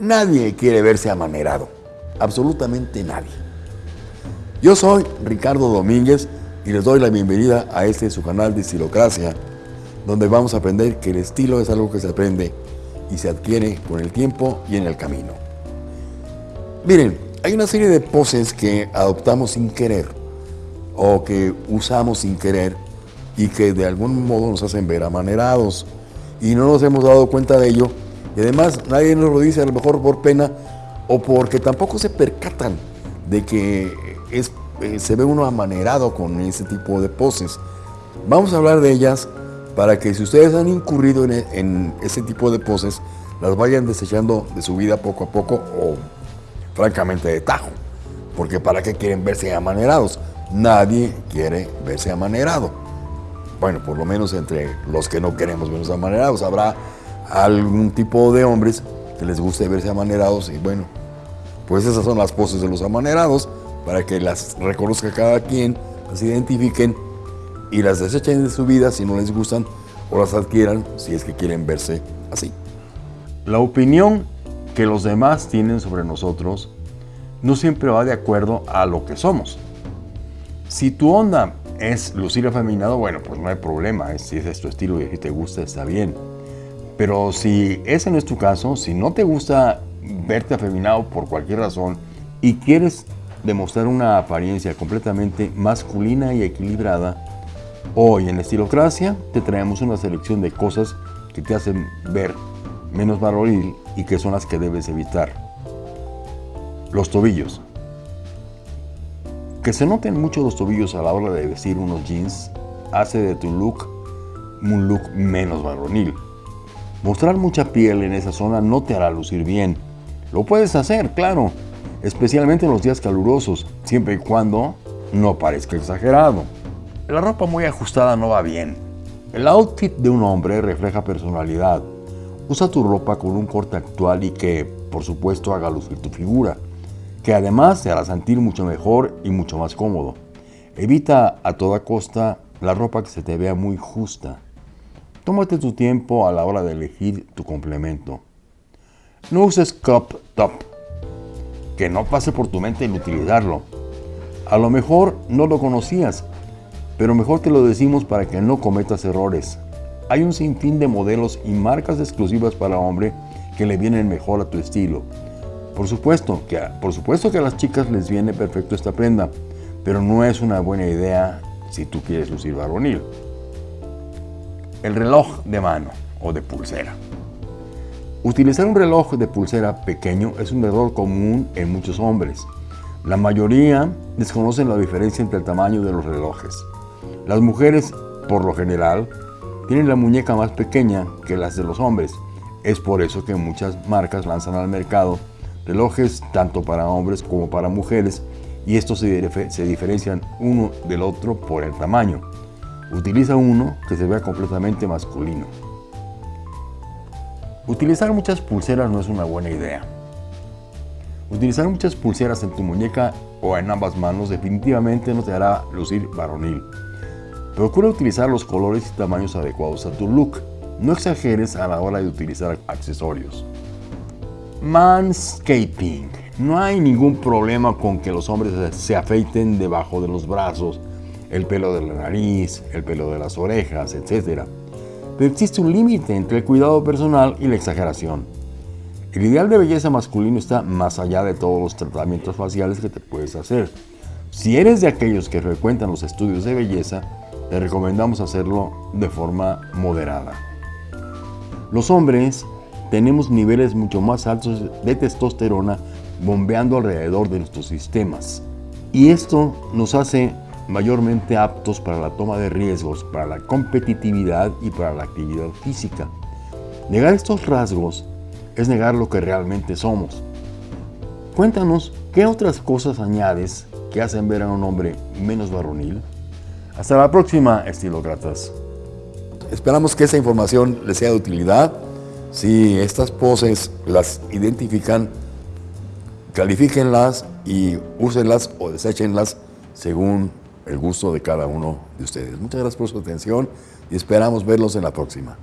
Nadie quiere verse amanerado, absolutamente nadie. Yo soy Ricardo Domínguez y les doy la bienvenida a este su canal de Estilocracia, donde vamos a aprender que el estilo es algo que se aprende y se adquiere con el tiempo y en el camino. Miren, hay una serie de poses que adoptamos sin querer o que usamos sin querer y que de algún modo nos hacen ver amanerados y no nos hemos dado cuenta de ello y además nadie nos lo dice a lo mejor por pena o porque tampoco se percatan de que es, eh, se ve uno amanerado con ese tipo de poses. Vamos a hablar de ellas para que si ustedes han incurrido en, en ese tipo de poses, las vayan desechando de su vida poco a poco o francamente de tajo. Porque ¿para qué quieren verse amanerados? Nadie quiere verse amanerado. Bueno, por lo menos entre los que no queremos vernos amanerados. Habrá algún tipo de hombres que les guste verse amanerados y bueno, pues esas son las poses de los amanerados para que las reconozca cada quien, las identifiquen y las desechen de su vida si no les gustan o las adquieran si es que quieren verse así. La opinión que los demás tienen sobre nosotros no siempre va de acuerdo a lo que somos. Si tu onda es lucir afeminado, bueno, pues no hay problema. Si ese es tu estilo y si te gusta, está bien. Pero si ese no es tu caso, si no te gusta verte afeminado por cualquier razón y quieres demostrar una apariencia completamente masculina y equilibrada, hoy en Estilocracia te traemos una selección de cosas que te hacen ver menos varonil y que son las que debes evitar. Los tobillos. Que se noten mucho los tobillos a la hora de vestir unos jeans hace de tu look un look menos varonil. Mostrar mucha piel en esa zona no te hará lucir bien. Lo puedes hacer, claro, especialmente en los días calurosos, siempre y cuando no parezca exagerado. La ropa muy ajustada no va bien. El outfit de un hombre refleja personalidad. Usa tu ropa con un corte actual y que, por supuesto, haga lucir tu figura, que además te hará sentir mucho mejor y mucho más cómodo. Evita a toda costa la ropa que se te vea muy justa. Tómate tu tiempo a la hora de elegir tu complemento. No uses crop top. Que no pase por tu mente el utilizarlo. A lo mejor no lo conocías, pero mejor te lo decimos para que no cometas errores. Hay un sinfín de modelos y marcas exclusivas para hombre que le vienen mejor a tu estilo. Por supuesto, que, por supuesto que a las chicas les viene perfecto esta prenda, pero no es una buena idea si tú quieres lucir varonil el reloj de mano o de pulsera. Utilizar un reloj de pulsera pequeño es un error común en muchos hombres. La mayoría desconocen la diferencia entre el tamaño de los relojes. Las mujeres, por lo general, tienen la muñeca más pequeña que las de los hombres. Es por eso que muchas marcas lanzan al mercado relojes tanto para hombres como para mujeres y estos se, diferencian uno del otro por el tamaño. Utiliza uno que se vea completamente masculino. Utilizar muchas pulseras no es una buena idea. Utilizar muchas pulseras en tu muñeca o en ambas manos definitivamente no te hará lucir varonil. Procura utilizar los colores y tamaños adecuados a tu look. No exageres a la hora de utilizar accesorios. Manscaping. No hay ningún problema con que los hombres se afeiten debajo de los brazos, el pelo de la nariz, el pelo de las orejas, etc. Pero existe un límite entre el cuidado personal y la exageración. El ideal de belleza masculino está más allá de todos los tratamientos faciales que te puedes hacer. Si eres de aquellos que frecuentan los estudios de belleza, te recomendamos hacerlo de forma moderada. Los hombres tenemos niveles mucho más altos de testosterona bombeando alrededor de nuestros sistemas. Y esto nos hace mayormente aptos para la toma de riesgos, para la competitividad y para la actividad física. Negar estos rasgos es negar lo que realmente somos. Cuéntanos, ¿qué otras cosas añades que hacen ver a un hombre menos varonil? Hasta la próxima, estilócratas. Esperamos que esa información les sea de utilidad. Si estas poses las identifican, califíquenlas y úsenlas o deséchenlas según el gusto de cada uno de ustedes. Muchas gracias por su atención y esperamos verlos en la próxima.